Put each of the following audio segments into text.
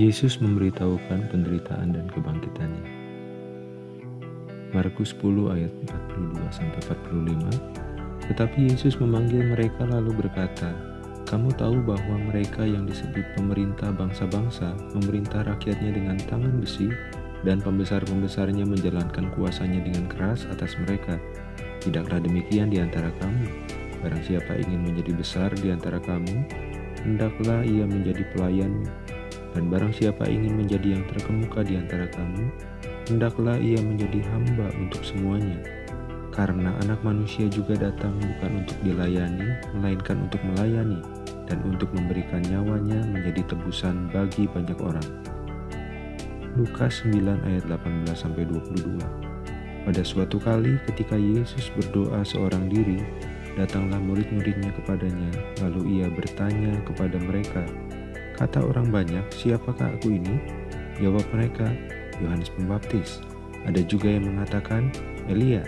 Yesus memberitahukan penderitaan dan kebangkitannya. Markus 10 ayat 42 sampai 45. Tetapi Yesus memanggil mereka lalu berkata, "Kamu tahu bahwa mereka yang disebut pemerintah bangsa-bangsa memerintah rakyatnya dengan tangan besi dan pembesar-pembesarnya menjalankan kuasanya dengan keras atas mereka. Tidaklah demikian di antara kamu. Barang siapa ingin menjadi besar di antara kamu, hendaklah ia menjadi pelayan dan barang siapa ingin menjadi yang terkemuka di antara kamu, hendaklah ia menjadi hamba untuk semuanya. Karena anak manusia juga datang bukan untuk dilayani, melainkan untuk melayani, dan untuk memberikan nyawanya menjadi tebusan bagi banyak orang. Lukas 9 ayat 18-22 Pada suatu kali ketika Yesus berdoa seorang diri, datanglah murid-muridnya kepadanya, lalu ia bertanya kepada mereka, Kata orang banyak, siapakah aku ini? Jawab mereka, Yohanes Pembaptis. Ada juga yang mengatakan, Elia.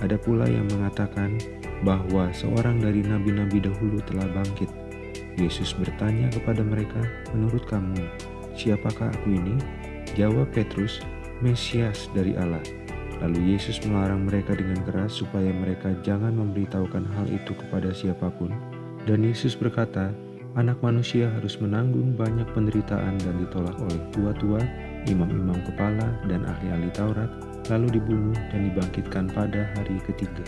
Ada pula yang mengatakan bahwa seorang dari nabi-nabi dahulu telah bangkit. Yesus bertanya kepada mereka, menurut kamu, siapakah aku ini? Jawab Petrus, Mesias dari Allah. Lalu Yesus melarang mereka dengan keras supaya mereka jangan memberitahukan hal itu kepada siapa pun. Dan Yesus berkata, anak manusia harus menanggung banyak penderitaan dan ditolak oleh tua-tua, imam-imam kepala, dan ahli-ahli Taurat, lalu dibunuh dan dibangkitkan pada hari ketiga.